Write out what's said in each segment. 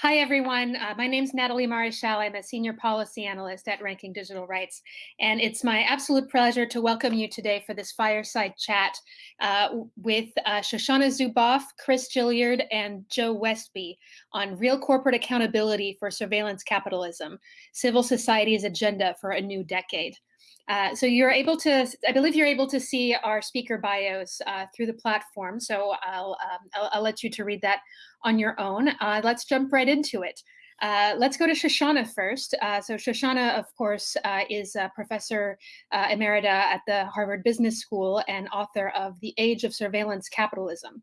Hi, everyone. Uh, my name is Natalie Maréchal. I'm a senior policy analyst at Ranking Digital Rights. And it's my absolute pleasure to welcome you today for this fireside chat uh, with uh, Shoshana Zuboff, Chris Gilliard, and Joe Westby on real corporate accountability for surveillance capitalism, civil society's agenda for a new decade. Uh, so you're able to, I believe you're able to see our speaker bios uh, through the platform. So I'll, um, I'll, I'll, let you to read that on your own. Uh, let's jump right into it. Uh, let's go to Shoshana first. Uh, so Shoshana, of course, is a professor emerita at the Harvard Business School and author of The Age of Surveillance Capitalism.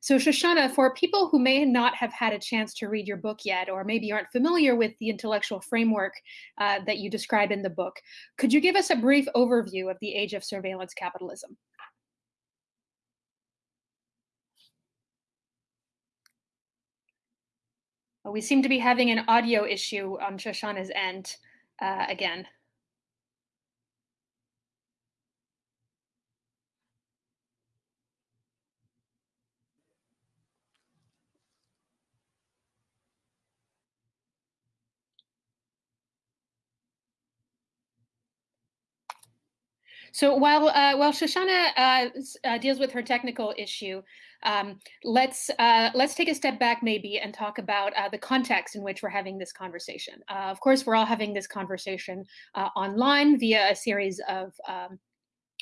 So Shoshana, for people who may not have had a chance to read your book yet, or maybe aren't familiar with the intellectual framework uh, that you describe in the book, could you give us a brief overview of the age of surveillance capitalism? We seem to be having an audio issue on Shoshana's end uh, again. So while uh, while Shoshana uh, uh, deals with her technical issue, um, let's uh, let's take a step back maybe and talk about uh, the context in which we're having this conversation. Uh, of course, we're all having this conversation online via a series of um,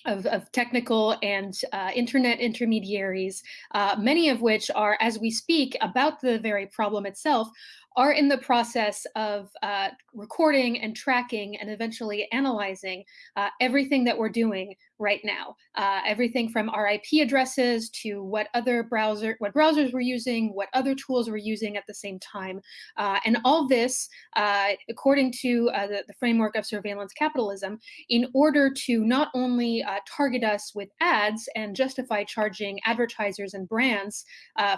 of, of, technical and uh, internet intermediaries, uh, many of which are, as we speak about the very problem itself, are in the process of uh, recording and tracking and eventually analyzing uh, everything that we're doing right now. Uh, everything from our IP addresses to what other browser, what browsers we're using, what other tools we're using at the same time. Uh, and all this, uh, according to uh, the, the, framework of surveillance capitalism, in order to not only target us with ads and justify charging advertisers and brands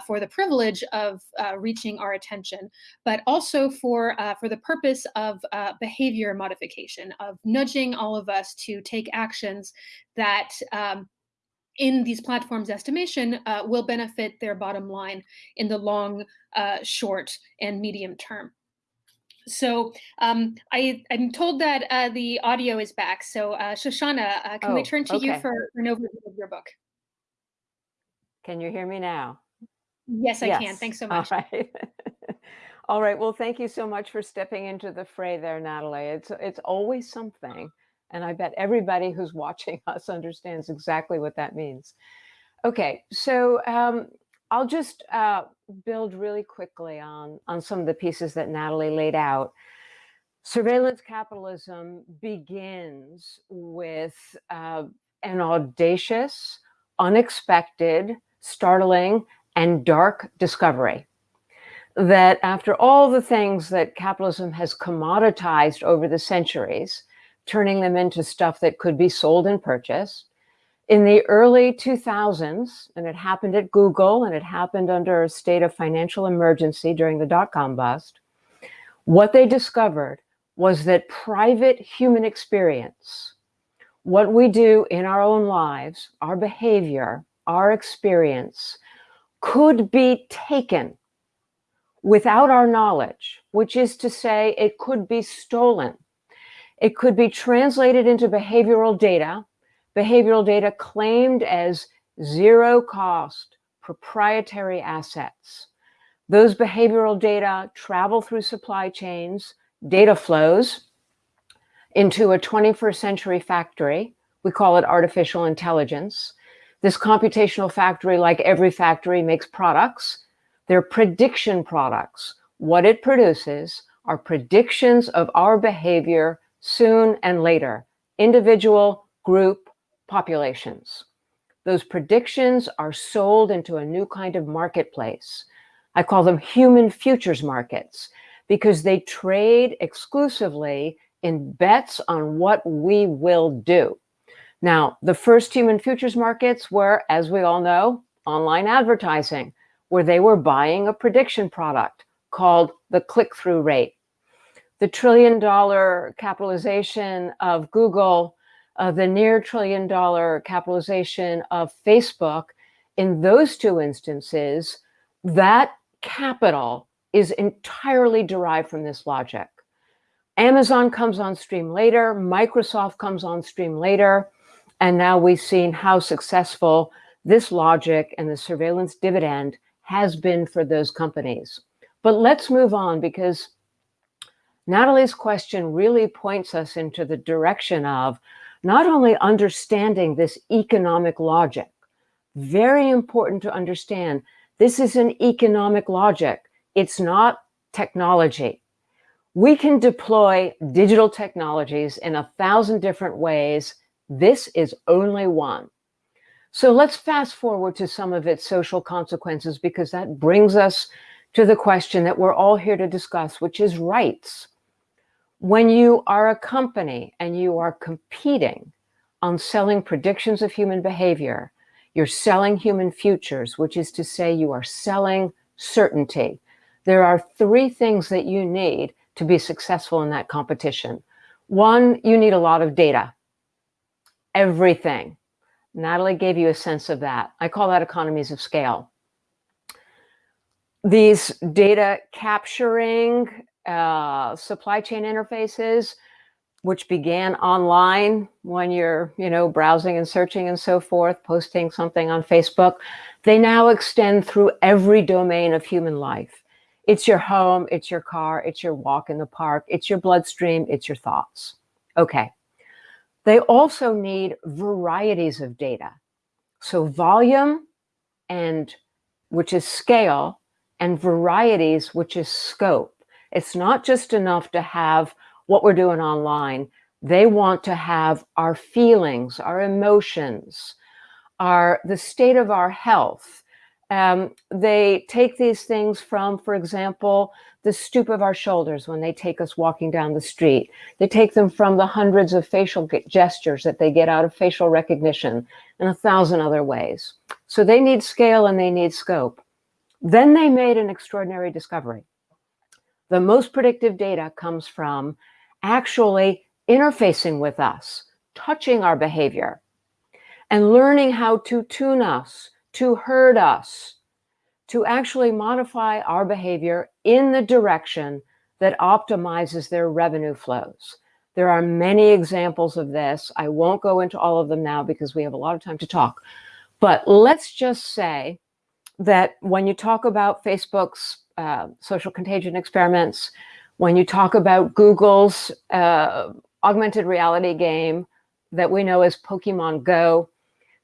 for the privilege of reaching our attention, but also for, uh, for the purpose of uh, behavior modification, of nudging all of us to take actions that um, in these platforms estimation uh, will benefit their bottom line in the long, uh, short, and medium term. So um, I, am told that uh, the audio is back. So uh, Shoshana, uh, can oh, we turn to okay. you for, for, an overview of your book? Can you hear me now? Yes, I yes. can. Thanks so much. All right. All right. Well, thank you so much for stepping into the fray there, Natalie. It's it's always something. And I bet everybody who's watching us understands exactly what that means. Okay, so um, I'll just uh, build really quickly on, on some of the pieces that Natalie laid out. Surveillance capitalism begins with uh, an audacious, unexpected, startling, and dark discovery that after all the things that capitalism has commoditized over the centuries, turning them into stuff that could be sold and purchased, in the early 2000s, and it happened at Google and it happened under a state of financial emergency during the dot-com bust, what they discovered was that private human experience, what we do in our own lives, our behavior, our experience, could be taken without our knowledge, which is to say it could be stolen. It could be translated into behavioral data, behavioral data claimed as zero cost proprietary assets. Those behavioral data travel through supply chains, data flows into a 21st century factory. We call it artificial intelligence. This computational factory, like every factory, makes products they're prediction products. What it produces are predictions of our behavior soon and later, individual, group, populations. Those predictions are sold into a new kind of marketplace. I call them human futures markets because they trade exclusively in bets on what we will do. Now, the first human futures markets were, as we all know, online advertising where they were buying a prediction product called the click-through rate. The trillion dollar capitalization of Google, uh, the near trillion dollar capitalization of Facebook, in those two instances, that capital is entirely derived from this logic. Amazon comes on stream later, Microsoft comes on stream later, and now we've seen how successful this logic and the surveillance dividend has been for those companies. But let's move on because Natalie's question really points us into the direction of not only understanding this economic logic, very important to understand, this is an economic logic. It's not technology. We can deploy digital technologies in a thousand different ways. This is only one. So let's fast forward to some of its social consequences because that brings us to the question that we're all here to discuss, which is rights. When you are a company and you are competing on selling predictions of human behavior, you're selling human futures, which is to say you are selling certainty. There are three things that you need to be successful in that competition. One, you need a lot of data. Everything. Natalie gave you a sense of that. I call that economies of scale. These data capturing uh, supply chain interfaces, which began online when you're, you know, browsing and searching and so forth, posting something on Facebook, they now extend through every domain of human life. It's your home, it's your car, it's your walk in the park, it's your bloodstream, it's your thoughts. Okay. They also need varieties of data. So volume and which is scale and varieties, which is scope. It's not just enough to have what we're doing online. They want to have our feelings, our emotions, our the state of our health, um, they take these things from, for example, the stoop of our shoulders when they take us walking down the street. They take them from the hundreds of facial gestures that they get out of facial recognition and a thousand other ways. So they need scale and they need scope. Then they made an extraordinary discovery. The most predictive data comes from actually interfacing with us, touching our behavior, and learning how to tune us, to hurt us, to actually modify our behavior in the direction that optimizes their revenue flows. There are many examples of this. I won't go into all of them now because we have a lot of time to talk. But let's just say that when you talk about Facebook's uh, social contagion experiments, when you talk about Google's uh, augmented reality game that we know as Pokemon Go,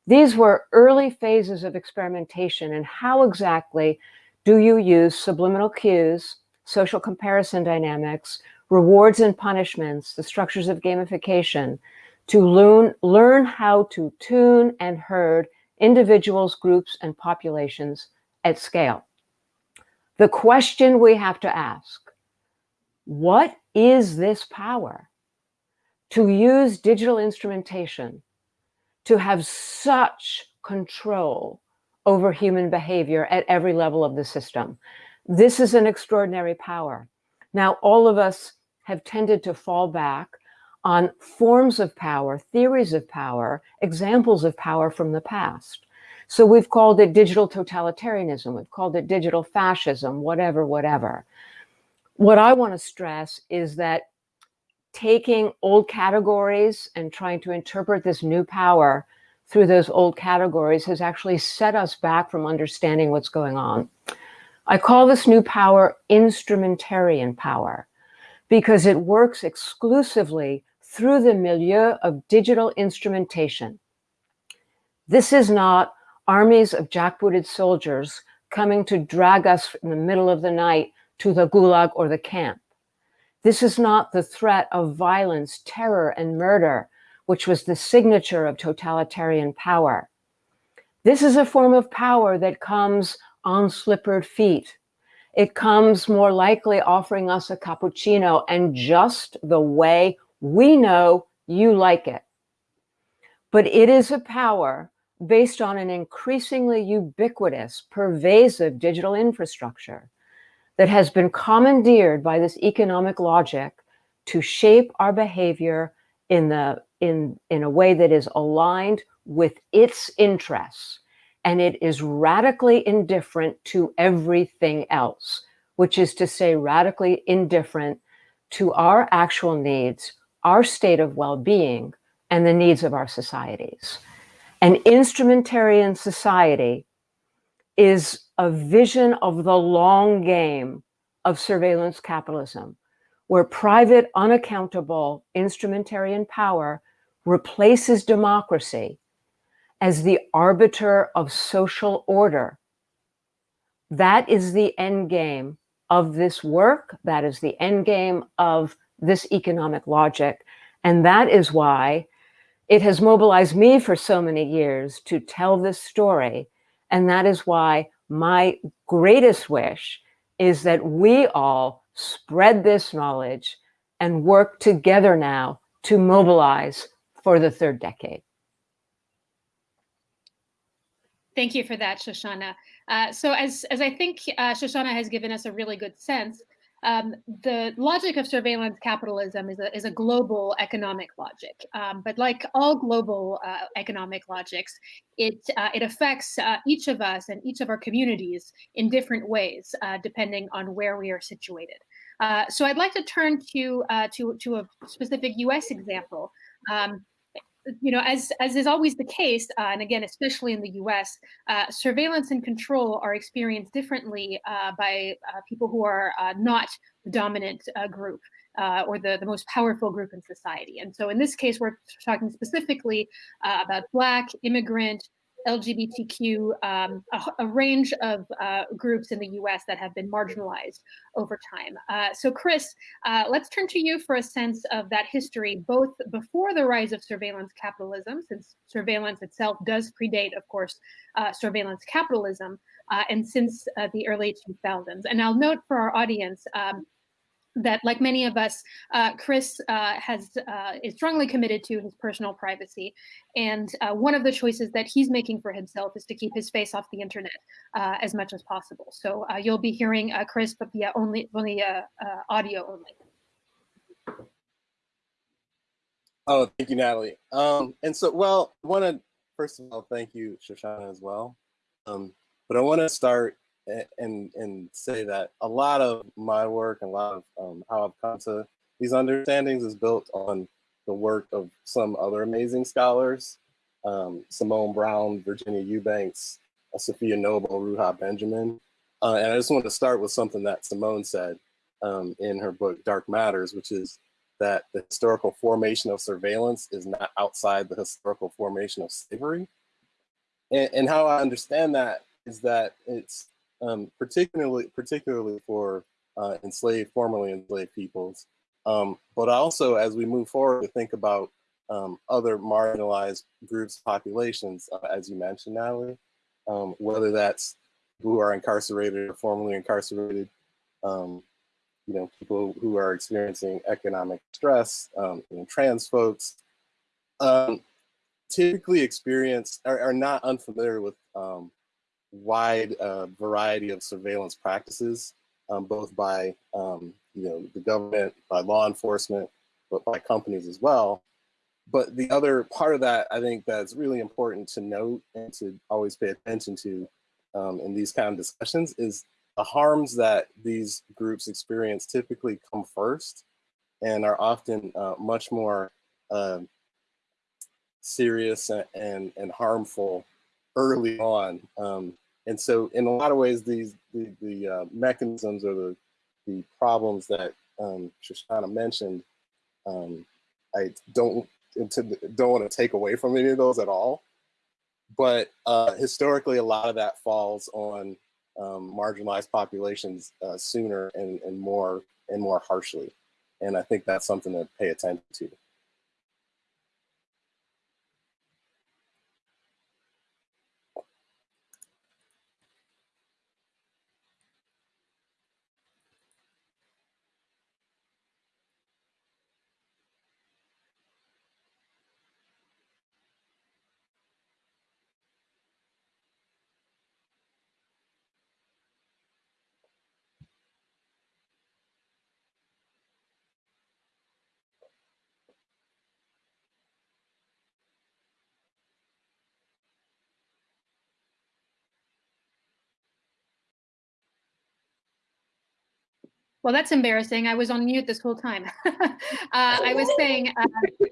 these were early phases of experimentation and how exactly do you use subliminal cues, social comparison dynamics, rewards and punishments, the structures of gamification to learn, learn how to tune and herd individuals, groups, and populations at scale. The question we have to ask, what is this power to use digital instrumentation to have such control over human behavior at every level of the system. This is an extraordinary power. Now, all of us have tended to fall back on forms of power, theories of power, examples of power from the past. So we've called it digital totalitarianism, we've called it digital fascism, whatever, whatever. What I want to stress is that taking old categories and trying to interpret this new power through those old categories has actually set us back from understanding what's going on. I call this new power instrumentarian power because it works exclusively through the milieu of digital instrumentation. This is not armies of jackbooted soldiers coming to drag us in the middle of the night to the gulag or the camp. This is not the threat of violence, terror, and murder, which was the signature of totalitarian power. This is a form of power that comes on slippered feet. It comes more likely offering us a cappuccino and just the way we know you like it. But it is a power based on an increasingly ubiquitous, pervasive digital infrastructure that has been commandeered by this economic logic to shape our behavior in the in in a way that is aligned with its interests and it is radically indifferent to everything else which is to say radically indifferent to our actual needs, our state of well-being, and the needs of our societies. An instrumentarian society is a vision of the long game of surveillance capitalism, where private, unaccountable instrumentarian power replaces democracy as the arbiter of social order. That is the end game of this work. That is the end game of this economic logic. And that is why it has mobilized me for so many years to tell this story. And that is why my greatest wish is that we all spread this knowledge and work together now to mobilize for the third decade. Thank you for that, Shoshana. Uh, so as, as I think uh, Shoshana has given us a really good sense, um, the logic of surveillance capitalism is a, is a global economic logic. Um, but like all global uh, economic logics, it, uh, it affects uh, each of us and each of our communities in different ways, uh, depending on where we are situated. Uh, so I'd like to turn to, uh, to, to a specific US example. Um, you know, as as is always the case, uh, and again, especially in the U.S., uh, surveillance and control are experienced differently uh, by uh, people who are uh, not the dominant uh, group or the the most powerful group in society. And so, in this case, we're talking specifically about Black, immigrant, LGBTQ, um, a, a, range of uh, groups in the US that have been marginalized over time. Uh, so Chris, uh, let's turn to you for a sense of that history, both before the rise of surveillance capitalism, since surveillance itself does predate, of course, uh, surveillance capitalism, uh, and since uh, the early 2000s. And I'll note for our audience, um, that like many of us, uh, Chris uh, has uh, is strongly committed to his personal privacy. And uh, one of the choices that he's making for himself is to keep his face off the internet uh, as much as possible. So uh, you'll be hearing Chris, but via only, only audio only. Oh, thank you, Natalie. Um, and so, well, I want to, first of all, thank you, Shoshana, as well. Um, but I want to start and and say that a lot of my work and a lot of um, how I've come to these understandings is built on the work of some other amazing scholars, um, Simone Browne, Virginia Eubanks, uh, Safiya Noble, Ruha Benjamin. Uh, and I just want to start with something that Simone said um, in her book, Dark Matters, which is that the historical formation of surveillance is not outside the historical formation of slavery. And, and how I understand that is that it's um, particularly particularly for uh, enslaved, formerly enslaved peoples. Um, but also as we move forward to think about um, other marginalized groups, populations, uh, as you mentioned, Natalie, um, whether that's who are incarcerated or formerly incarcerated, um, you know, people who are experiencing economic stress, um, you know, trans folks, typically experience are, are, not unfamiliar with wide uh, variety of surveillance practices, um, both by um, you know the government, by law enforcement, but by companies as well. But the other part of that, I think that's really important to note and to always pay attention to um, in these kind of discussions is the harms that these groups experience typically come first and are often uh, much more uh, serious and, and, and harmful early on. Um, and so in a lot of ways, these the, the uh, mechanisms or the, the problems that um, Shoshana mentioned, um, I don't, don't want to take away from any of those at all. But uh, historically, a lot of that falls on um, marginalized populations uh, sooner and, and more and more harshly. And I think that's something to pay attention to. Well, that's embarrassing. I was on mute this whole time. uh, I was saying uh,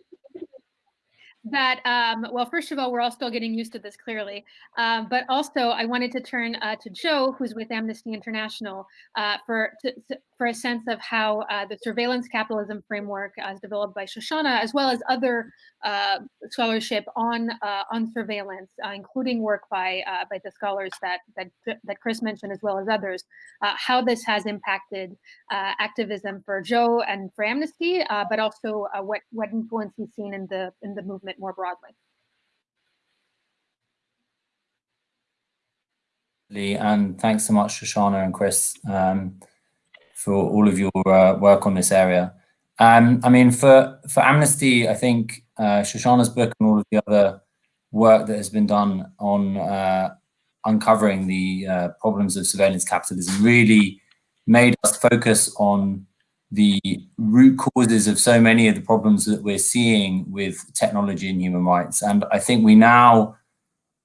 that, um, well, first of all, we're all still getting used to this clearly, uh, but also I wanted to turn uh, to Joe, who's with Amnesty International, uh, for to, to, for a sense of how uh, the surveillance capitalism framework as developed by Shoshana, as well as other uh, scholarship on uh, on surveillance, including work by by the scholars that that that Chris mentioned, as well as others, how this has impacted activism for Joe and for Amnesty, but also what what influence he's seen in the in the movement more broadly. And thanks so much, Shoshana and Chris, um, for all of your uh, work on this area. Um, I mean, for, for Amnesty, I think uh, Shoshana's book and all of the other work that has been done on uh, uncovering the uh, problems of surveillance capitalism really made us focus on the root causes of so many of the problems that we're seeing with technology and human rights. And I think we now,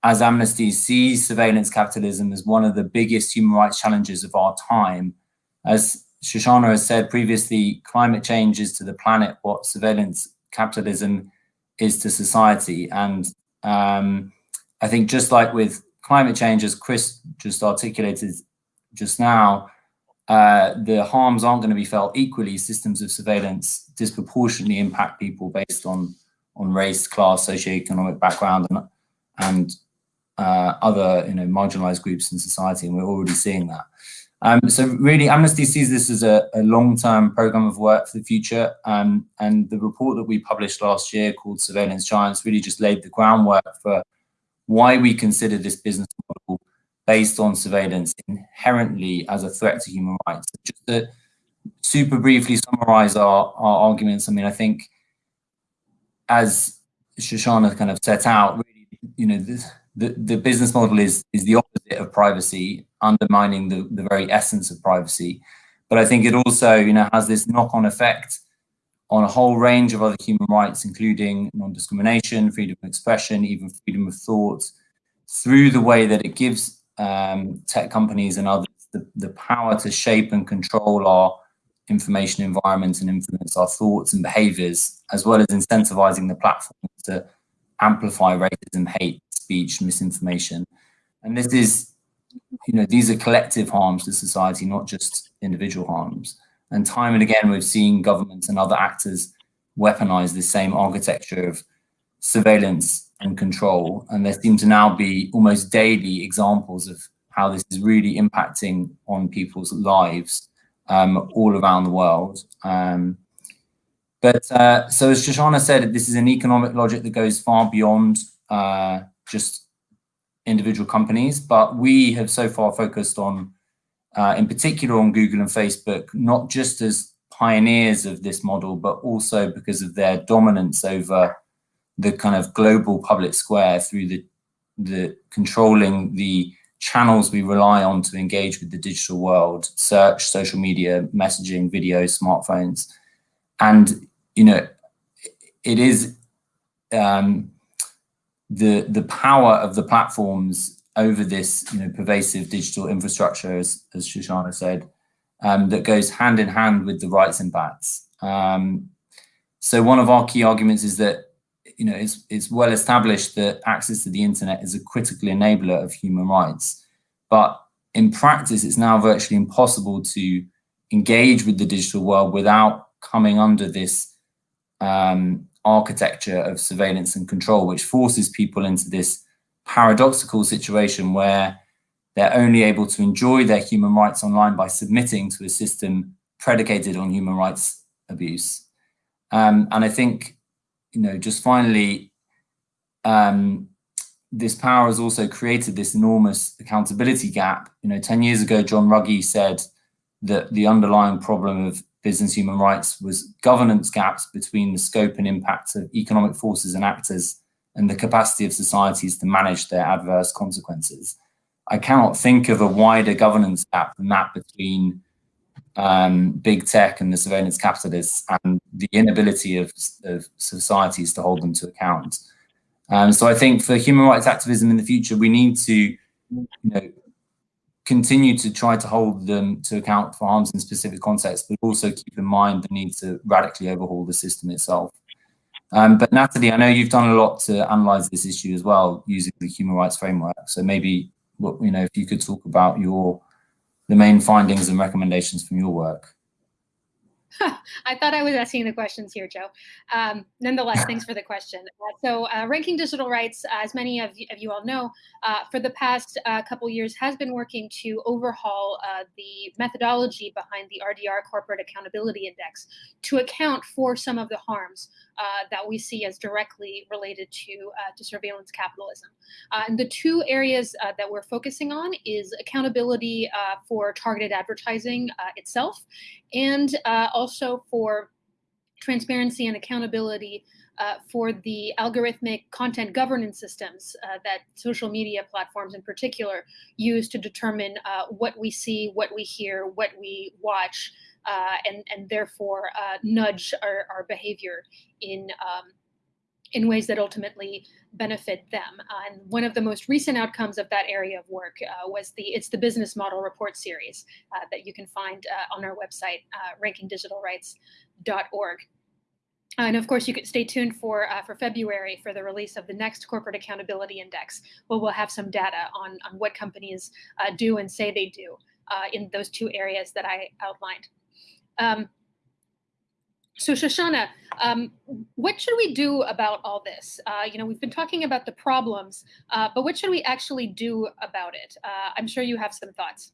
as Amnesty, see surveillance capitalism as one of the biggest human rights challenges of our time. As Shoshana has said previously, climate change is to the planet what surveillance capitalism is to society. And um, I think just like with climate change, as Chris just articulated just now, uh, the harms aren't going to be felt equally. Systems of surveillance disproportionately impact people based on on race, class, socioeconomic background, and and uh, other you know marginalized groups in society, and we're already seeing that. Um, so really, Amnesty sees this as a, a long-term program of work for the future, um, and the report that we published last year called Surveillance Giants really just laid the groundwork for why we consider this business model based on surveillance inherently as a threat to human rights. Just to super briefly summarize our, our arguments, I mean, I think as Shoshana kind of set out, really, you know, this, the, the business model is, is the opposite of privacy, undermining the, the very essence of privacy. But I think it also, you know, has this knock-on effect on a whole range of other human rights, including non-discrimination, freedom of expression, even freedom of thought, through the way that it gives um, tech companies and others the, the power to shape and control our information environment and influence our thoughts and behaviors, as well as incentivizing the platforms to amplify racism, hate, speech, misinformation. And this is, you know, these are collective harms to society, not just individual harms. And time and again, we've seen governments and other actors weaponize this same architecture of surveillance and control. And there seem to now be almost daily examples of how this is really impacting on people's lives um, all around the world. Um, but uh, so as Shoshana said, this is an economic logic that goes far beyond uh, just individual companies, but we have so far focused on, uh, in particular on Google and Facebook, not just as pioneers of this model, but also because of their dominance over the kind of global public square through the the controlling the channels we rely on to engage with the digital world, search, social media, messaging, video, smartphones. And, you know, it is um, the, the power of the platforms over this, you know, pervasive digital infrastructure, as, as Shoshana said, um, that goes hand in hand with the rights impacts. Um, so one of our key arguments is that you know, it's, it's well established that access to the internet is a critical enabler of human rights. But in practice, it's now virtually impossible to engage with the digital world without coming under this um, architecture of surveillance and control, which forces people into this paradoxical situation where they're only able to enjoy their human rights online by submitting to a system predicated on human rights abuse. Um, and I think you know, just finally, um, this power has also created this enormous accountability gap. You know, 10 years ago, John Ruggie said that the underlying problem of business human rights was governance gaps between the scope and impact of economic forces and actors and the capacity of societies to manage their adverse consequences. I cannot think of a wider governance gap than that between um, big tech and the surveillance capitalists and the inability of, of societies to hold them to account. Um, so I think for human rights activism in the future, we need to you know, continue to try to hold them to account for harms in specific contexts, but also keep in mind the need to radically overhaul the system itself. Um, but Natalie, I know you've done a lot to analyze this issue as well using the human rights framework. So maybe, you know, if you could talk about your the main findings and recommendations from your work. I thought I was asking the questions here, Joe. Um, nonetheless, thanks for the question. Uh, so, uh, Ranking Digital Rights, uh, as many of you, of you all know, uh, for the past uh, couple years has been working to overhaul the methodology behind the RDR Corporate Accountability Index to account for some of the harms Uh, that we see as directly related to, uh, to surveillance capitalism. Uh, and the two areas that we're focusing on is accountability for targeted advertising itself and also for transparency and accountability uh, for the algorithmic content governance systems uh, that social media platforms in particular use to determine uh, what we see, what we hear, what we watch, uh, and, and therefore uh, nudge our, our behavior in, um, in ways that ultimately benefit them. Uh, and one of the most recent outcomes of that area of work was the It's the Business Model Report series that you can find on our website, rankingdigitalrights.org. And of course, you could stay tuned for uh, for February for the release of the next Corporate Accountability Index, where we'll have some data on, on what companies uh, do and say they do uh, in those two areas that I outlined. Um, so Shoshana, um, what should we do about all this? Uh, you know, we've been talking about the problems, uh, but what should we actually do about it? Uh, I'm sure you have some thoughts.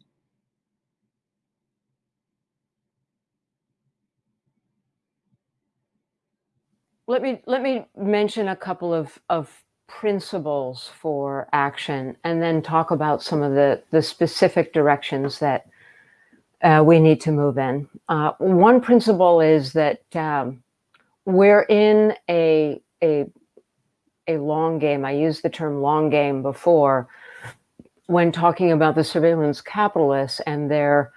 let me let me mention a couple of of principles for action and then talk about some of the the specific directions that uh, we need to move in. Uh, one principle is that um, we're in a a a long game. I used the term long game before when talking about the surveillance capitalists and their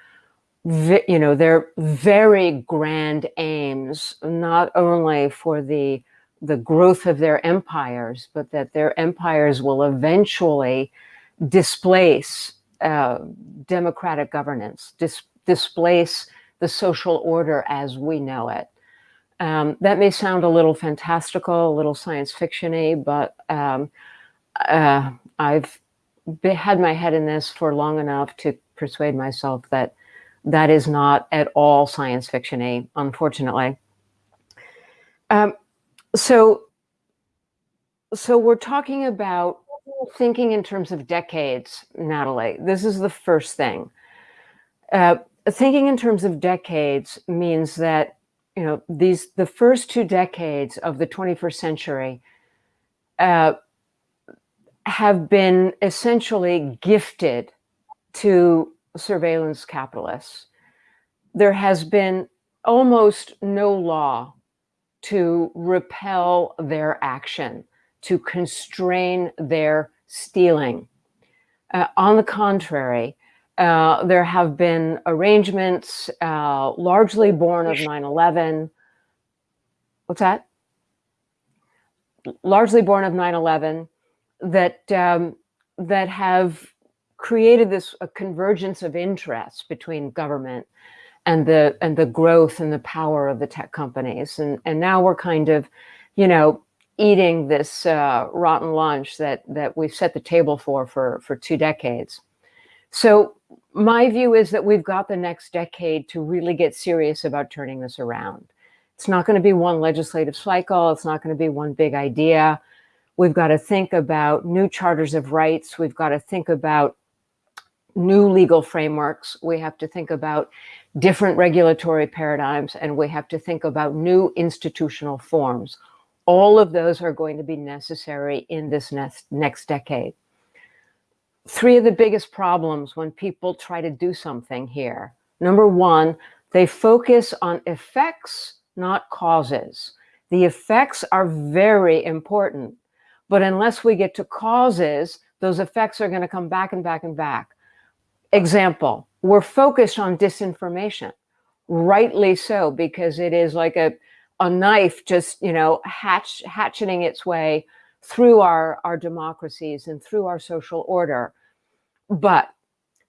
you know, their very grand aims, not only for the the growth of their empires, but that their empires will eventually displace uh, democratic governance, displace the social order as we know it. Um, that may sound a little fantastical, a little science fictiony, but um, uh, I've had my head in this for long enough to persuade myself that that is not at all science fiction-y, unfortunately. Um, so, so we're talking about thinking in terms of decades, Natalie. This is the first thing. Uh, thinking in terms of decades means that you know these the first two decades of the 21st century uh, have been essentially gifted to surveillance capitalists, there has been almost no law to repel their action, to constrain their stealing. Uh, on the contrary, uh, there have been arrangements uh, largely born of 9-11. What's that? Largely born of 9-11 that, um, that have created this a convergence of interests between government and the and the growth and the power of the tech companies and and now we're kind of you know eating this uh, rotten lunch that that we've set the table for for for two decades so my view is that we've got the next decade to really get serious about turning this around it's not going to be one legislative cycle it's not going to be one big idea we've got to think about new charters of rights we've got to think about new legal frameworks. We have to think about different regulatory paradigms, and we have to think about new institutional forms. All of those are going to be necessary in this next, next decade. Three of the biggest problems when people try to do something here. Number one, they focus on effects, not causes. The effects are very important, but unless we get to causes, those effects are going to come back and back and back. Example, we're focused on disinformation, rightly so, because it is like a, a knife just, you know, hatch, hatcheting its way through our, our democracies and through our social order. But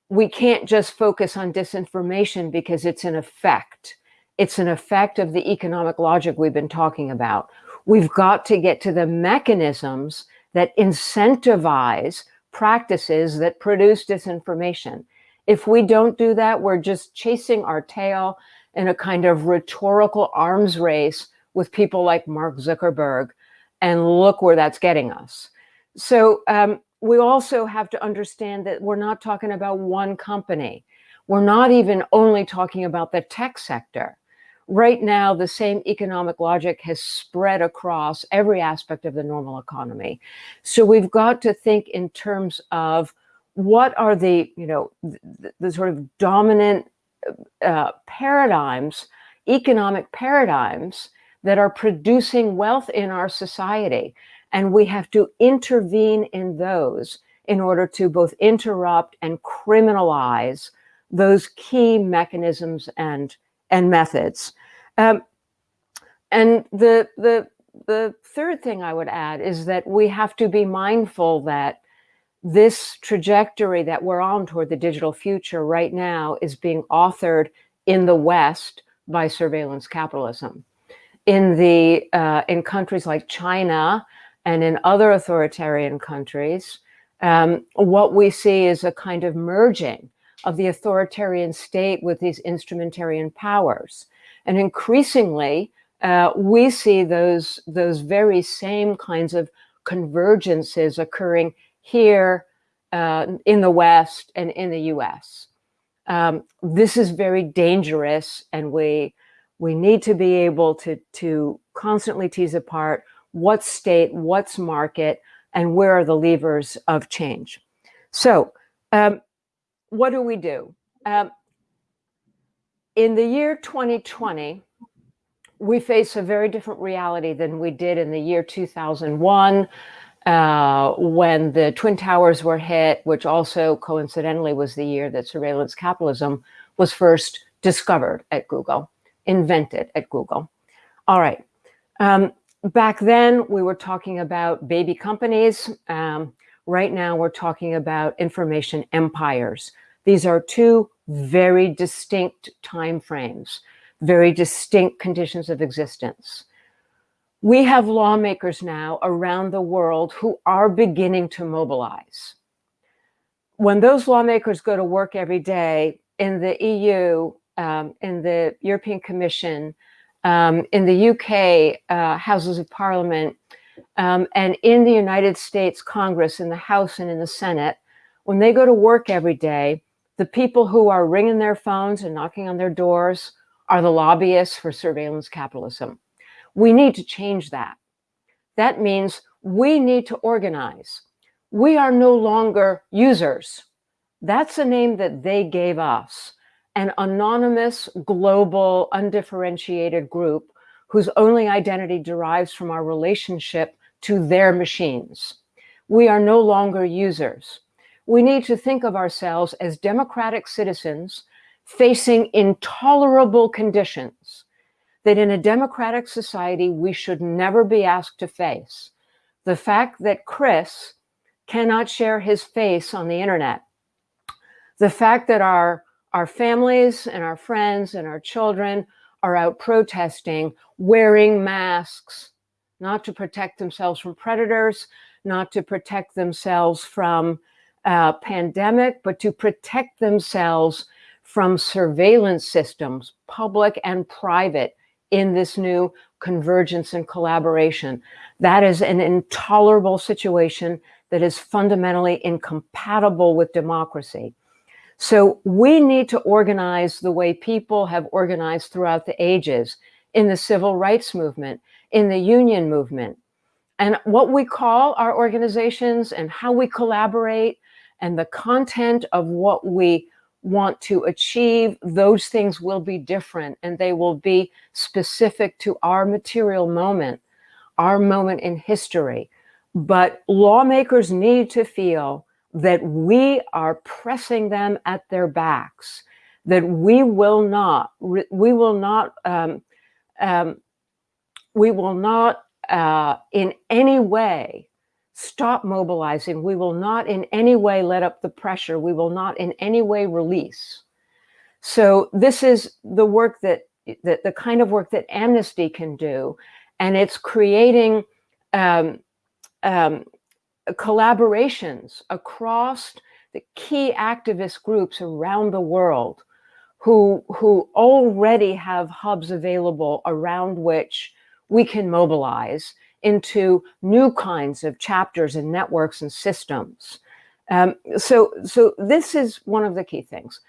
we can't just focus on disinformation because it's an effect. It's an effect of the economic logic we've been talking about. We've got to get to the mechanisms that incentivize practices that produce disinformation. If we don't do that, we're just chasing our tail in a kind of rhetorical arms race with people like Mark Zuckerberg. And look where that's getting us. So um, we also have to understand that we're not talking about one company. We're not even only talking about the tech sector. Right now, the same economic logic has spread across every aspect of the normal economy. So we've got to think in terms of what are the, you know, the, the sort of dominant uh, paradigms, economic paradigms that are producing wealth in our society. And we have to intervene in those in order to both interrupt and criminalize those key mechanisms and, and methods. Um, and the, the, the third thing I would add is that we have to be mindful that this trajectory that we're on toward the digital future right now is being authored in the West by surveillance capitalism. In the uh, in countries like China and in other authoritarian countries, um, what we see is a kind of merging of the authoritarian state with these instrumentarian powers. And increasingly, uh, we see those, those very same kinds of convergences occurring here uh, in the West and in the US. Um, this is very dangerous and we, we need to be able to, to constantly tease apart what's state, what's market, and where are the levers of change. So um, what do we do? Um, in the year 2020, we face a very different reality than we did in the year 2001, uh, when the Twin Towers were hit, which also coincidentally was the year that surveillance capitalism was first discovered at Google, invented at Google. All right. Um, back then, we were talking about baby companies. Um, right now, we're talking about information empires. These are two very distinct time frames, very distinct conditions of existence we have lawmakers now around the world who are beginning to mobilize. When those lawmakers go to work every day in the EU, um, in the European Commission, um, in the UK uh, Houses of Parliament, um, and in the United States Congress, in the House and in the Senate, when they go to work every day, the people who are ringing their phones and knocking on their doors are the lobbyists for surveillance capitalism. We need to change that. That means we need to organize. We are no longer users. That's a name that they gave us, an anonymous, global, undifferentiated group whose only identity derives from our relationship to their machines. We are no longer users. We need to think of ourselves as democratic citizens facing intolerable conditions that in a democratic society, we should never be asked to face. The fact that Chris cannot share his face on the internet. The fact that our, our families and our friends and our children are out protesting, wearing masks, not to protect themselves from predators, not to protect themselves from a pandemic, but to protect themselves from surveillance systems, public and private, in this new convergence and collaboration. That is an intolerable situation that is fundamentally incompatible with democracy. So we need to organize the way people have organized throughout the ages in the civil rights movement, in the union movement. And what we call our organizations and how we collaborate and the content of what we want to achieve, those things will be different and they will be specific to our material moment, our moment in history. But lawmakers need to feel that we are pressing them at their backs, that we will not, we will not, um, um, we will not uh, in any way stop mobilizing. We will not in any way let up the pressure. We will not in any way release. So this is the work that, that the kind of work that Amnesty can do. And it's creating um, um, collaborations across the key activist groups around the world who, who already have hubs available around which we can mobilize into new kinds of chapters and networks and systems. Um, so, so this is one of the key things.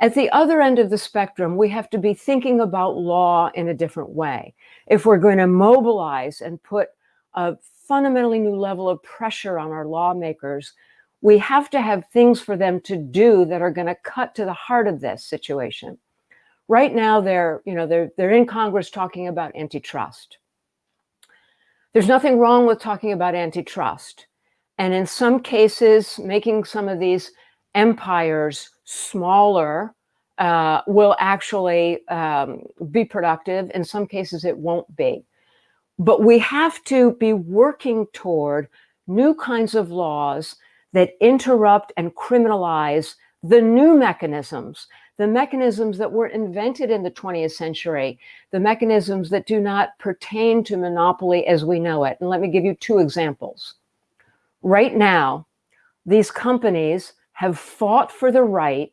At the other end of the spectrum, we have to be thinking about law in a different way. If we're going to mobilize and put a fundamentally new level of pressure on our lawmakers, we have to have things for them to do that are going to cut to the heart of this situation. Right now, they're, you know, they're, they're in Congress talking about antitrust. There's nothing wrong with talking about antitrust. And in some cases, making some of these empires smaller uh, will actually um, be productive. In some cases, it won't be. But we have to be working toward new kinds of laws that interrupt and criminalize the new mechanisms, the mechanisms that were invented in the 20th century, the mechanisms that do not pertain to monopoly as we know it. And let me give you two examples. Right now, these companies have fought for the right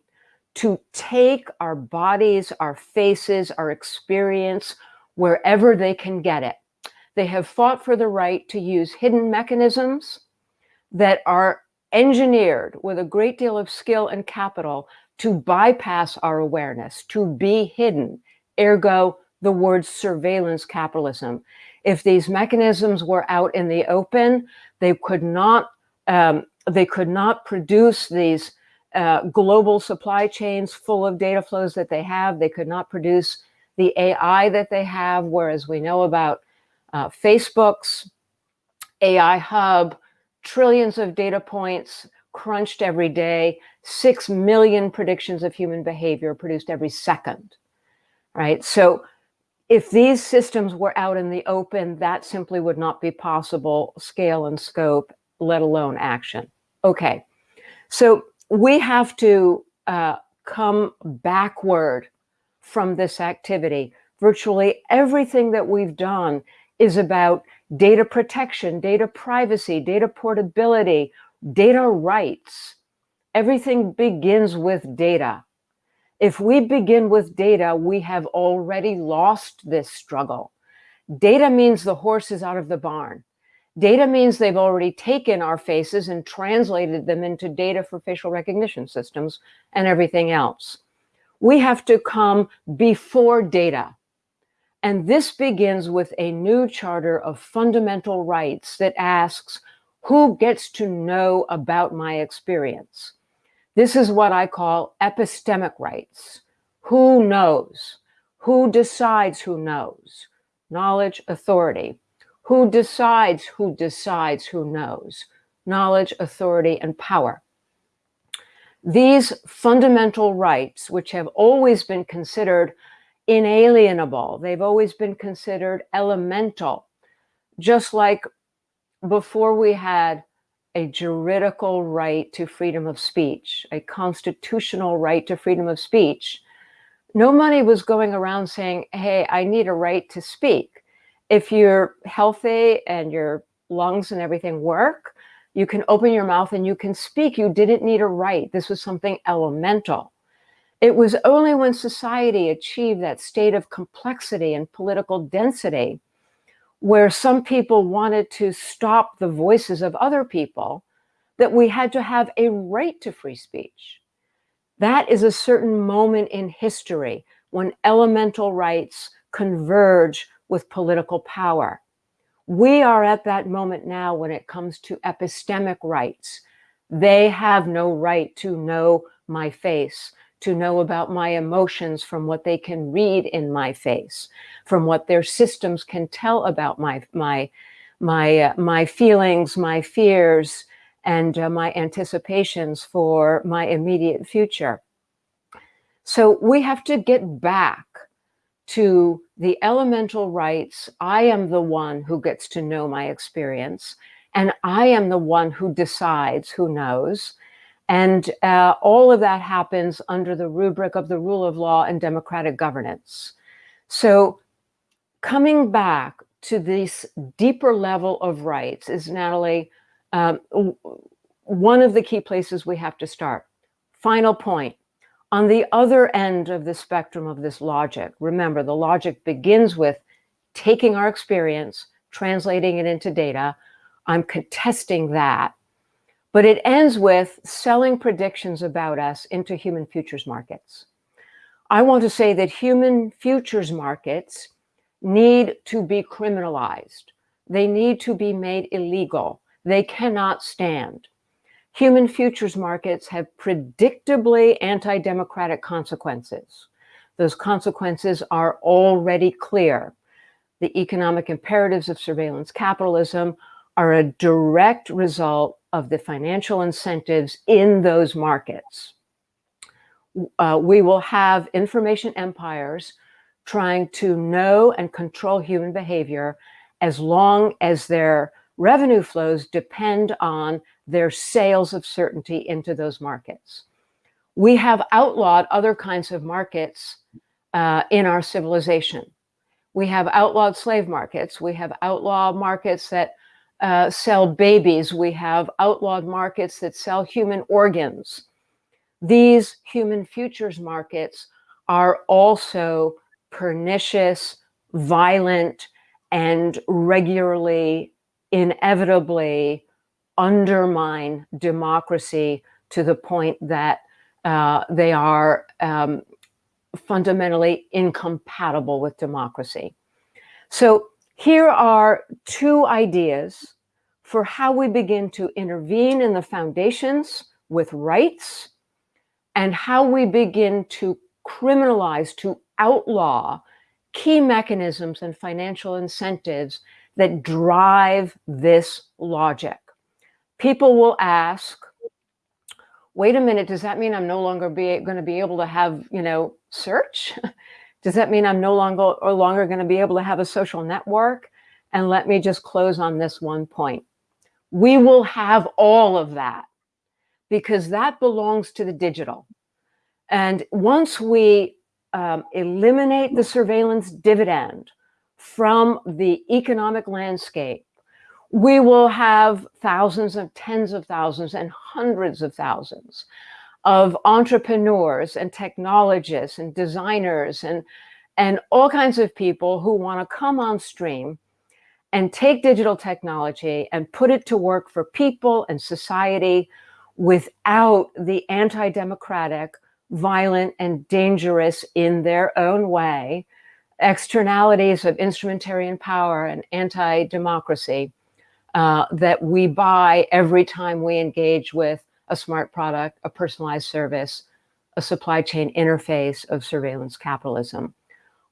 to take our bodies, our faces, our experience, wherever they can get it. They have fought for the right to use hidden mechanisms that are engineered with a great deal of skill and capital to bypass our awareness, to be hidden, ergo the word surveillance capitalism. If these mechanisms were out in the open, they could not, um, they could not produce these uh, global supply chains full of data flows that they have. They could not produce the AI that they have, whereas we know about uh, Facebook's AI hub, trillions of data points crunched every day, 6 million predictions of human behavior produced every second, right? So if these systems were out in the open, that simply would not be possible, scale and scope, let alone action. Okay, so we have to uh, come backward from this activity. Virtually everything that we've done is about data protection, data privacy, data portability, data rights. Everything begins with data. If we begin with data, we have already lost this struggle. Data means the horse is out of the barn. Data means they've already taken our faces and translated them into data for facial recognition systems and everything else. We have to come before data. And this begins with a new charter of fundamental rights that asks, who gets to know about my experience? This is what I call epistemic rights. Who knows? Who decides who knows? Knowledge, authority. Who decides who decides who knows? Knowledge, authority, and power. These fundamental rights, which have always been considered inalienable. They've always been considered elemental, just like before we had a juridical right to freedom of speech, a constitutional right to freedom of speech, nobody was going around saying, hey, I need a right to speak. If you're healthy and your lungs and everything work, you can open your mouth and you can speak. You didn't need a right. This was something elemental. It was only when society achieved that state of complexity and political density where some people wanted to stop the voices of other people that we had to have a right to free speech. That is a certain moment in history when elemental rights converge with political power. We are at that moment now when it comes to epistemic rights. They have no right to know my face to know about my emotions from what they can read in my face, from what their systems can tell about my my my uh, my feelings, my fears, and uh, my anticipations for my immediate future. So we have to get back to the elemental rights. I am the one who gets to know my experience. and I am the one who decides, who knows. And uh, all of that happens under the rubric of the rule of law and democratic governance. So coming back to this deeper level of rights is, Natalie, um, one of the key places we have to start. Final point. On the other end of the spectrum of this logic, remember the logic begins with taking our experience, translating it into data. I'm contesting that. But it ends with selling predictions about us into human futures markets. I want to say that human futures markets need to be criminalized. They need to be made illegal. They cannot stand. Human futures markets have predictably anti-democratic consequences. Those consequences are already clear. The economic imperatives of surveillance capitalism are a direct result of the financial incentives in those markets. Uh, we will have information empires trying to know and control human behavior as long as their revenue flows depend on their sales of certainty into those markets. We have outlawed other kinds of markets uh, in our civilization. We have outlawed slave markets. We have outlawed markets that uh, sell babies. We have outlawed markets that sell human organs. These human futures markets are also pernicious, violent, and regularly, inevitably undermine democracy to the point that uh, they are um, fundamentally incompatible with democracy. So here are two ideas for how we begin to intervene in the foundations with rights and how we begin to criminalize, to outlaw key mechanisms and financial incentives that drive this logic. People will ask, wait a minute, does that mean I'm no longer be, going to be able to have, you know, search? does that mean I'm no longer or longer going to be able to have a social network? And let me just close on this one point. We will have all of that because that belongs to the digital. And once we um, eliminate the surveillance dividend from the economic landscape, we will have thousands of tens of thousands and hundreds of thousands of entrepreneurs and technologists and designers and, and all kinds of people who want to come on stream and take digital technology and put it to work for people and society without the anti-democratic violent and dangerous in their own way, externalities of instrumentarian power and anti-democracy uh, that we buy every time we engage with a smart product, a personalized service, a supply chain interface of surveillance capitalism.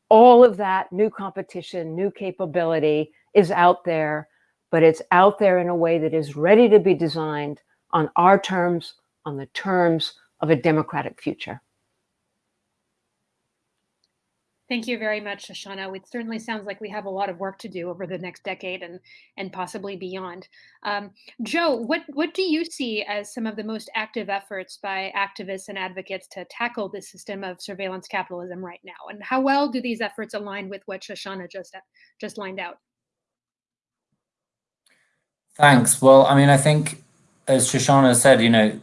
All of that new competition, new capability is out there, but it's out there in a way that is ready to be designed on our terms, on the terms of a democratic future. Thank you very much, Shoshana. It certainly sounds like we have a lot of work to do over the next decade and and possibly beyond. Um, Joe, what what do you see as some of the most active efforts by activists and advocates to tackle this system of surveillance capitalism right now, and how well do these efforts align with what Shoshana just just lined out? Thanks. Well, I mean, I think as Shoshana said, you know,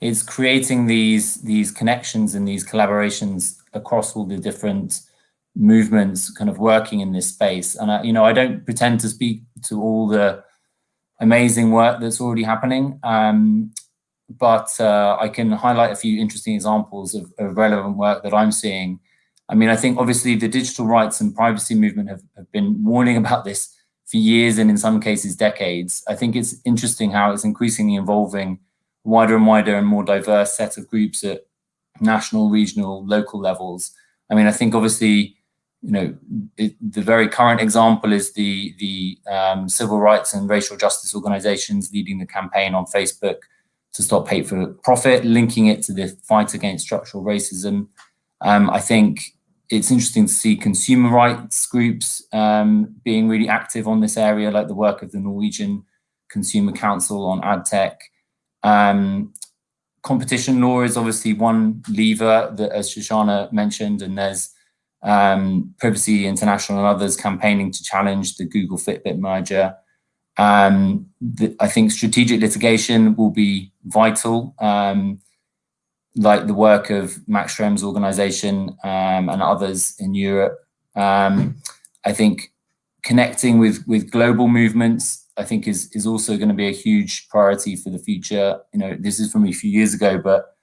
it's creating these these connections and these collaborations across all the different movements kind of working in this space. And, I, you know, I don't pretend to speak to all the amazing work that's already happening, um, but uh, I can highlight a few interesting examples of, of, relevant work that I'm seeing. I mean, I think obviously the digital rights and privacy movement have, have been warning about this for years and in some cases decades. I think it's interesting how it's increasingly involving wider and wider and more diverse set of groups at national, regional, local levels. I mean, I think obviously you know, it, the very current example is the the um, civil rights and racial justice organizations leading the campaign on Facebook to stop hate for profit, linking it to the fight against structural racism. Um, I think it's interesting to see consumer rights groups um, being really active on this area, like the work of the Norwegian Consumer Council on ad tech. Um, competition law is obviously one lever that, as Shoshana mentioned, and there's um, Privacy International and others campaigning to challenge the Google Fitbit merger. Um, the, I think strategic litigation will be vital, um, like the work of Max Schrems' organization um, and others in Europe. Um, I think connecting with, with global movements, I think is, is also going to be a huge priority for the future. You know, this is from a few years ago, but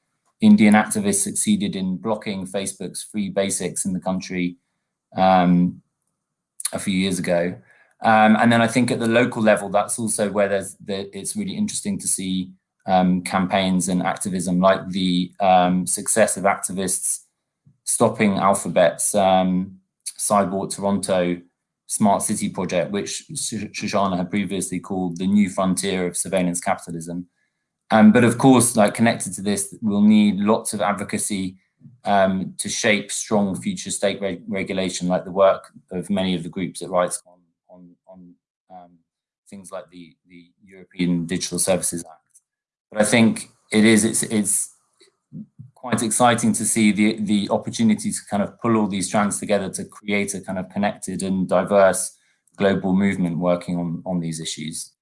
Indian activists succeeded in blocking Facebook's free basics in the country um, a few years ago. Um, and then I think at the local level, that's also where there's the, it's really interesting to see um, campaigns and activism like the um, success of activists stopping Alphabet's um, Sidewalk Toronto smart city project, which Shoshana had previously called the new frontier of surveillance capitalism. Um, but of course, like connected to this, we'll need lots of advocacy um, to shape strong future state reg regulation, like the work of many of the groups at RightsCon on, on um, things like the, the European Digital Services Act. But I think it is, it's, it's quite exciting to see the, the opportunity to kind of pull all these strands together to create a kind of connected and diverse global movement working on, on these issues.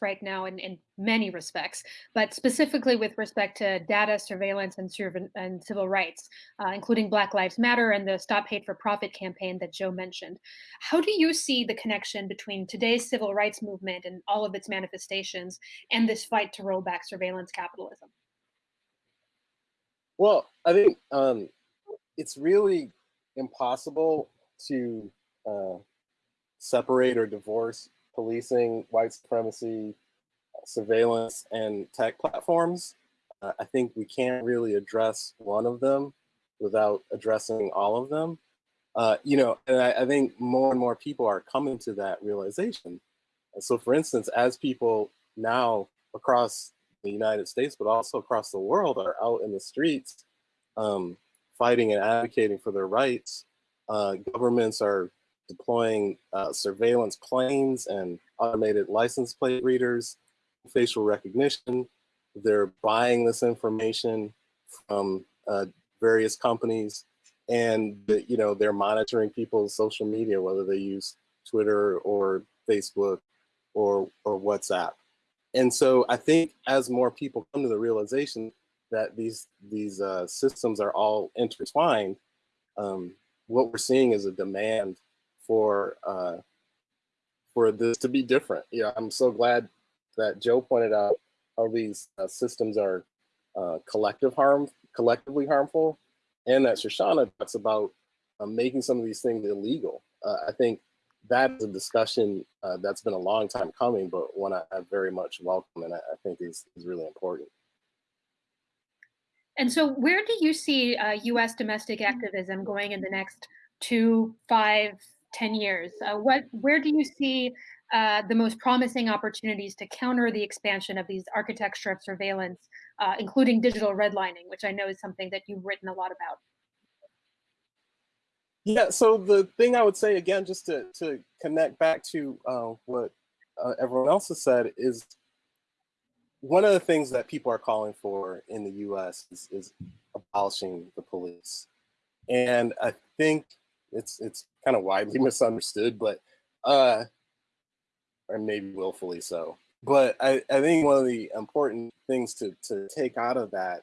Right now in, in many respects, but specifically with respect to data surveillance and, and civil rights, uh, including Black Lives Matter and the Stop Hate for Profit campaign that Joe mentioned. How do you see the connection between today's civil rights movement and all of its manifestations and this fight to roll back surveillance capitalism? Well, I think um, it's really impossible to uh, separate or divorce policing, white supremacy, surveillance, and tech platforms. Uh, I think we can't really address one of them without addressing all of them. Uh, you know, and I, I, think more and more people are coming to that realization. And so, for instance, as people now across the United States, but also across the world, are out in the streets um, fighting and advocating for their rights, uh, governments are deploying uh, surveillance planes and automated license plate readers, facial recognition. They're buying this information from uh, various companies and the, you know they're monitoring people's social media, whether they use Twitter or Facebook or, or WhatsApp. And so I think as more people come to the realization that these, these uh, systems are all intertwined, um, what we're seeing is a demand for uh, for this to be different. Yeah, I'm so glad that Joe pointed out how these uh, systems are uh, collective harm, collectively harmful, and that Shoshana talks about uh, making some of these things illegal. Uh, I think that is a discussion uh, that's been a long time coming, but one I, I very much welcome and I, I, think is, is really important. And so where do you see US domestic activism going in the next two, five, 10 years? Uh, what, where do you see uh, the most promising opportunities to counter the expansion of these architecture of surveillance, uh, including digital redlining, which I know is something that you've written a lot about? Yeah, so the thing I would say again, just to, to connect back to uh, what uh, everyone else has said is one of the things that people are calling for in the US is, is abolishing the police. And I think it's it's kind of widely misunderstood, but uh, or maybe willfully so. But I, I think one of the important things to to take out of that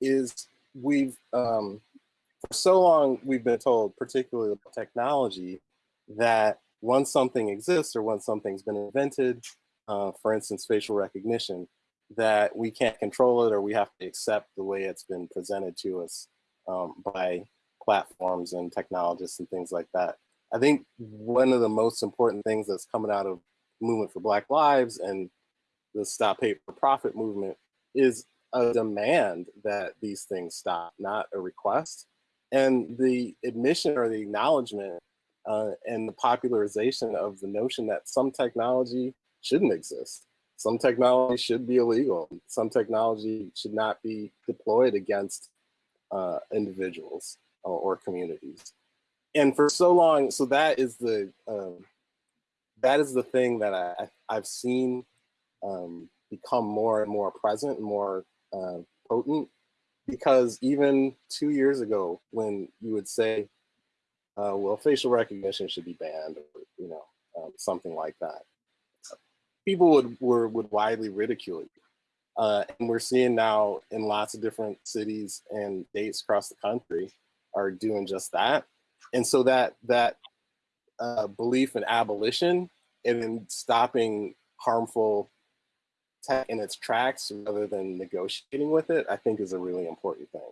is we've um, for so long we've been told, particularly about technology, that once something exists or once something's been invented, uh, for instance, facial recognition, that we can't control it or we have to accept the way it's been presented to us um, by platforms and technologists and things like that. I think one of the most important things that's coming out of movement for Black Lives and the Stop Hate for Profit movement is a demand that these things stop, not a request. And the admission or the acknowledgement uh, and the popularization of the notion that some technology shouldn't exist. Some technology should be illegal. Some technology should not be deployed against uh, individuals or, or communities. and for so long, so that is the um, that is the thing that I, I've seen um, become more and more present, more uh, potent. Because even two years ago, when you would say, uh, "Well, facial recognition should be banned," or you know, um, something like that, people would were, would widely ridicule you. Uh, and we're seeing now in lots of different cities and states across the country are doing just that. And so that that uh, belief in abolition and in stopping harmful tech in its tracks rather than negotiating with it, I think is a really important thing.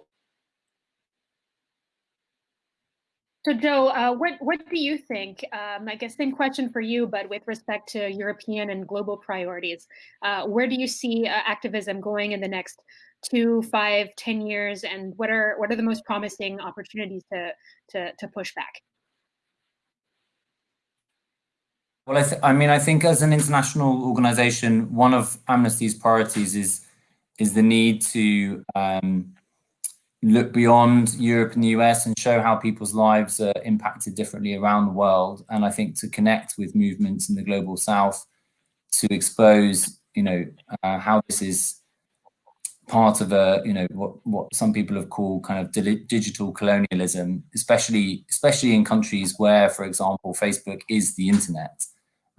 So Joe, uh, what what do you think? Um, I guess same question for you, but with respect to European and global priorities, uh, where do you see uh, activism going in the next two, five, ten years, and what are what are the most promising opportunities to to to push back? Well, I, I, mean, I think as an international organization, one of Amnesty's priorities is is the need to um, look beyond Europe and the US and show how people's lives are impacted differently around the world. And I think to connect with movements in the global South to expose, you know, uh, how this is part of a, you know, what, what some people have called kind of digital colonialism, especially, especially in countries where, for example, Facebook is the internet.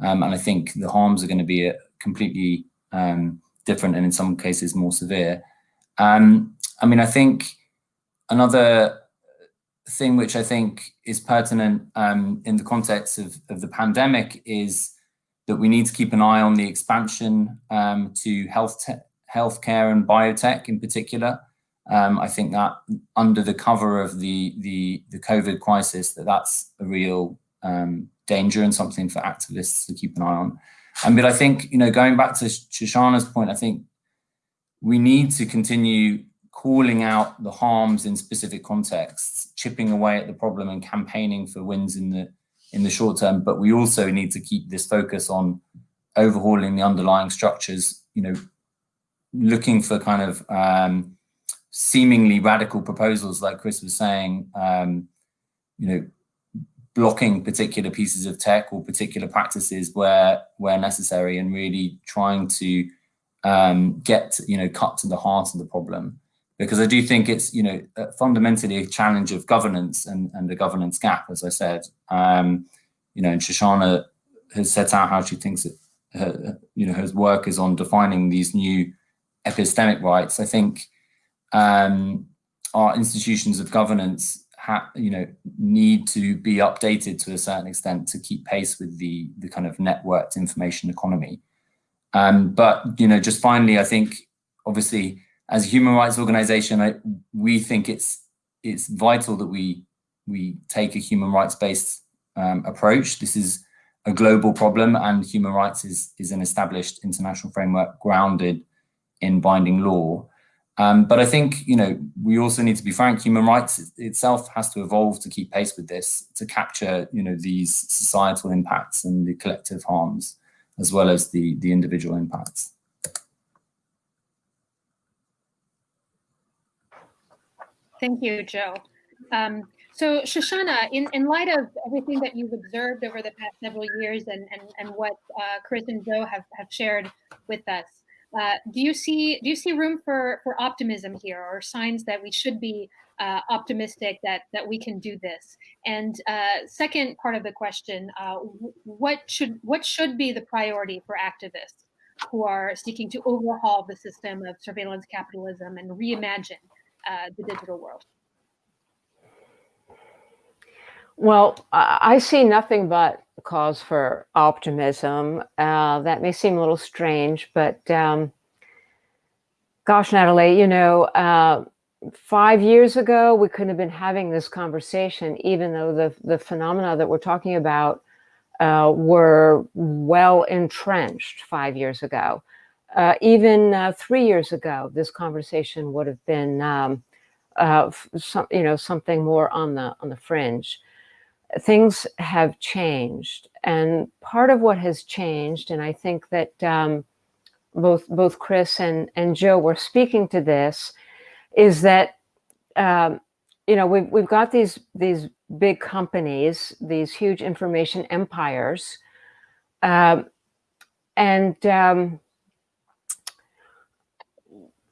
Um, and I think the harms are going to be uh, completely um, different and in some cases more severe. Um, I mean, I think another thing which I think is pertinent um, in the context of, of the pandemic is that we need to keep an eye on the expansion um, to health healthcare and biotech in particular. Um, I think that under the cover of the, the, the COVID crisis, that that's a real um, danger and something for activists to keep an eye on. And but I think, you know, going back to Shoshana's point, I think we need to continue calling out the harms in specific contexts, chipping away at the problem and campaigning for wins in the in the short term. But we also need to keep this focus on overhauling the underlying structures, you know, looking for kind of um, seemingly radical proposals like Chris was saying, um, you know, blocking particular pieces of tech or particular practices where where necessary and really trying to um, get you know cut to the heart of the problem because I do think it's you know fundamentally a challenge of governance and and the governance gap as I said um, you know and Shoshana has set out how she thinks that her, you know her work is on defining these new epistemic rights I think um, our institutions of governance you know need to be updated to a certain extent to keep pace with the the kind of networked information economy. Um, but you know, just finally, I think obviously as a human rights organization, I, we think it's it's vital that we we take a human rights based um, approach. This is a global problem, and human rights is is an established international framework grounded in binding law. Um, but I think, you know, we also need to be frank, human rights itself has to evolve to keep pace with this, to capture, you know, these societal impacts and the collective harms, as well as the, the individual impacts. Thank you, Joe. Um, so Shoshana, in, in light of everything that you've observed over the past several years and, and, and what uh, Chris and Joe have, have shared with us, uh, do you see do you see room for for optimism here, or signs that we should be uh, optimistic that that we can do this? And uh, second part of the question: uh, what should what should be the priority for activists who are seeking to overhaul the system of surveillance capitalism and reimagine uh, the digital world? Well, I see nothing but cause for optimism. Uh, that may seem a little strange, but um, gosh, Natalie, you know, uh, five years ago, we couldn't have been having this conversation, even though the, the phenomena that we're talking about uh, were well entrenched five years ago. Uh, even uh, three years ago, this conversation would have been, um, uh, some, you know, something more on the on the fringe things have changed. And part of what has changed, and I think that um, both both Chris and, and Joe were speaking to this, is that um, you know, we've, we've got these, these big companies, these huge information empires, um, and um,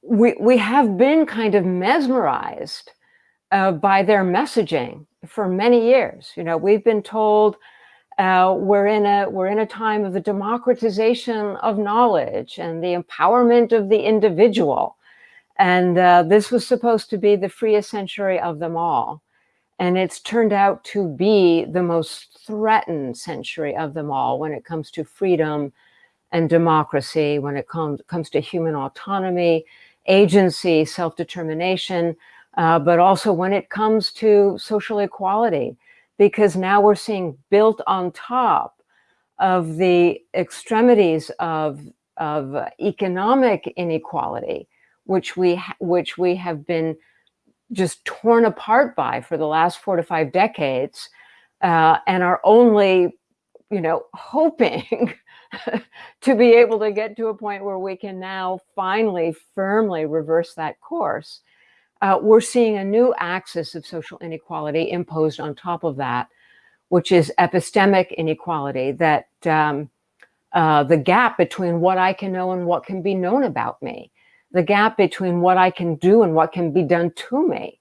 we, we have been kind of mesmerized uh, by their messaging for many years. You know, we've been told uh, we're in a we're in a time of the democratization of knowledge and the empowerment of the individual, and uh, this was supposed to be the freest century of them all, and it's turned out to be the most threatened century of them all when it comes to freedom and democracy, when it comes comes to human autonomy, agency, self-determination, uh, but also when it comes to social equality, because now we're seeing built on top of the extremities of, of economic inequality, which we, which we have been just torn apart by for the last four to five decades uh, and are only, you know, hoping to be able to get to a point where we can now finally firmly reverse that course uh, we're seeing a new axis of social inequality imposed on top of that, which is epistemic inequality, that um, uh, the gap between what I can know and what can be known about me, the gap between what I can do and what can be done to me.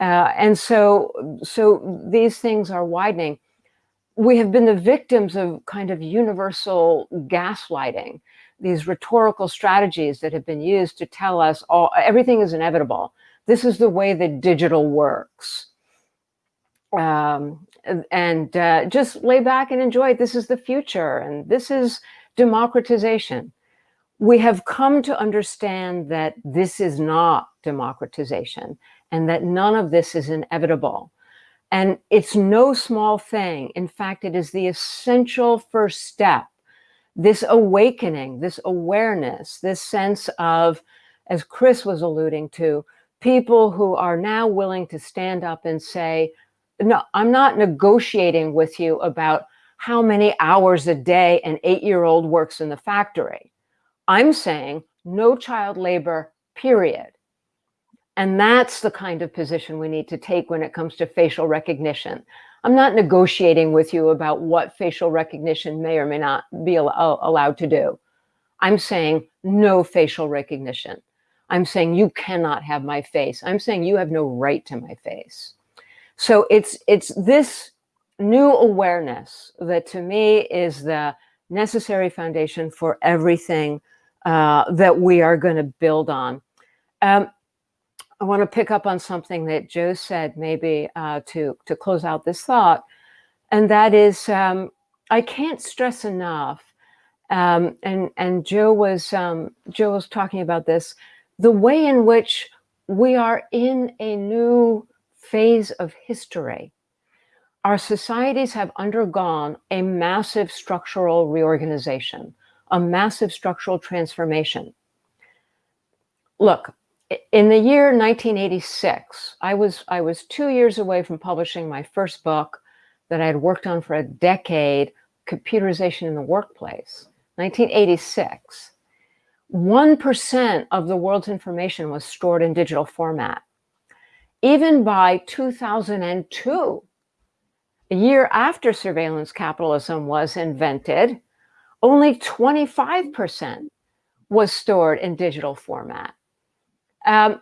Uh, and so, so these things are widening. We have been the victims of kind of universal gaslighting, these rhetorical strategies that have been used to tell us all everything is inevitable this is the way that digital works. Um, and uh, just lay back and enjoy it. This is the future and this is democratization. We have come to understand that this is not democratization and that none of this is inevitable. And it's no small thing. In fact, it is the essential first step. This awakening, this awareness, this sense of, as Chris was alluding to, people who are now willing to stand up and say, no, I'm not negotiating with you about how many hours a day an eight-year-old works in the factory. I'm saying no child labor, period. And that's the kind of position we need to take when it comes to facial recognition. I'm not negotiating with you about what facial recognition may or may not be allowed to do. I'm saying no facial recognition. I'm saying you cannot have my face. I'm saying you have no right to my face. So it's it's this new awareness that to me is the necessary foundation for everything uh, that we are going to build on. Um, I want to pick up on something that Joe said maybe uh, to, to close out this thought, and that is um, I can't stress enough, um, and, and Joe was, um, Joe was talking about this, the way in which we are in a new phase of history. Our societies have undergone a massive structural reorganization, a massive structural transformation. Look, in the year 1986, I was, I was two years away from publishing my first book that I had worked on for a decade, Computerization in the Workplace, 1986. 1% of the world's information was stored in digital format. Even by 2002, a year after surveillance capitalism was invented, only 25% was stored in digital format. Um,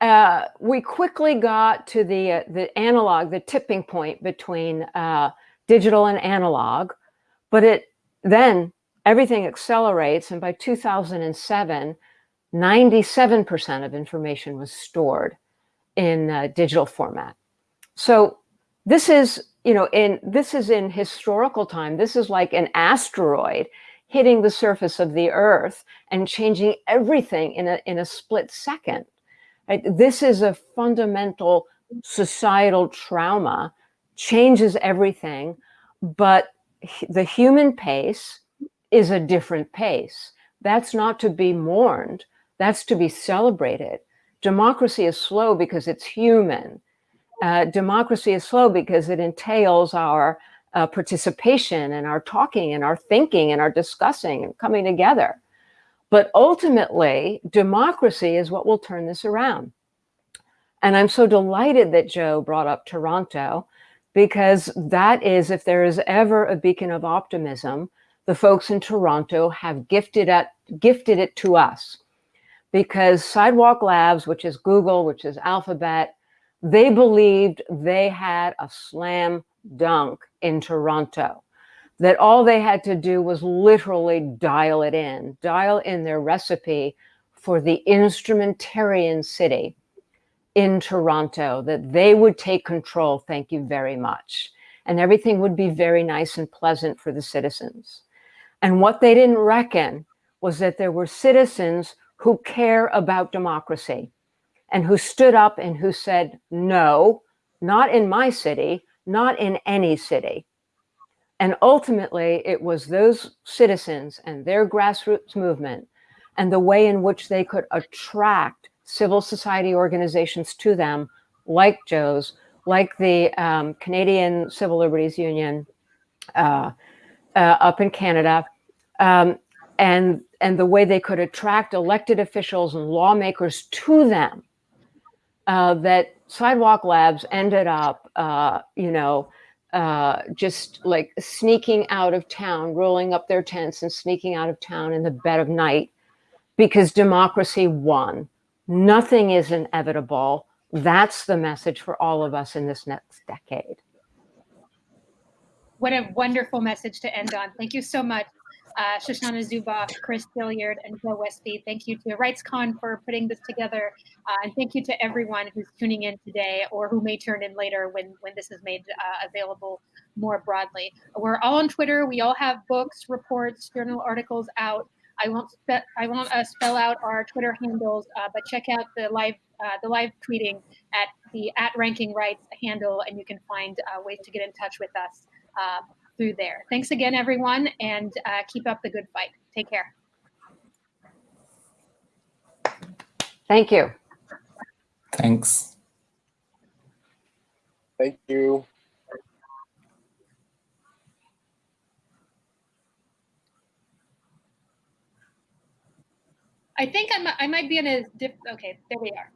uh, we quickly got to the, uh, the analog, the tipping point between uh, digital and analog, but it then everything accelerates. And by 2007, 97% of information was stored in uh, digital format. So this is, you know, in this is in historical time. This is like an asteroid hitting the surface of the earth and changing everything in a, in a split second. Right? This is a fundamental societal trauma, changes everything, but the human pace is a different pace. That's not to be mourned. That's to be celebrated. Democracy is slow because it's human. Uh, democracy is slow because it entails our uh, participation and our talking and our thinking and our discussing and coming together. But ultimately, democracy is what will turn this around. And I'm so delighted that Joe brought up Toronto because that is, if there is ever a beacon of optimism, the folks in Toronto have gifted, at, gifted it to us because Sidewalk Labs, which is Google, which is Alphabet, they believed they had a slam dunk in Toronto. That all they had to do was literally dial it in, dial in their recipe for the instrumentarian city in Toronto, that they would take control. Thank you very much. And everything would be very nice and pleasant for the citizens. And what they didn't reckon was that there were citizens who care about democracy and who stood up and who said, no, not in my city, not in any city. And ultimately, it was those citizens and their grassroots movement and the way in which they could attract civil society organizations to them, like Joe's, like the um, Canadian Civil Liberties Union uh, uh, up in Canada, um, and and the way they could attract elected officials and lawmakers to them uh, that sidewalk labs ended up uh, you know uh, just like sneaking out of town rolling up their tents and sneaking out of town in the bed of night because democracy won. Nothing is inevitable. That's the message for all of us in this next decade. What a wonderful message to end on. Thank you so much, uh, Shoshana Zuboff, Chris Gilliard, and Joe Westby. Thank you to RightsCon for putting this together. Uh, and thank you to everyone who's tuning in today or who may turn in later when, when this is made uh, available more broadly. We're all on Twitter. We all have books, reports, journal articles out. I won't I won't uh, spell out our Twitter handles, uh, but check out the live uh, the live tweeting at the at Ranking Rights handle, and you can find uh, ways to get in touch with us uh, through there. Thanks again, everyone, and uh, keep up the good fight. Take care. thank you Thanks. Thank you. I think I'm, I might be in a diff. Okay, there we are.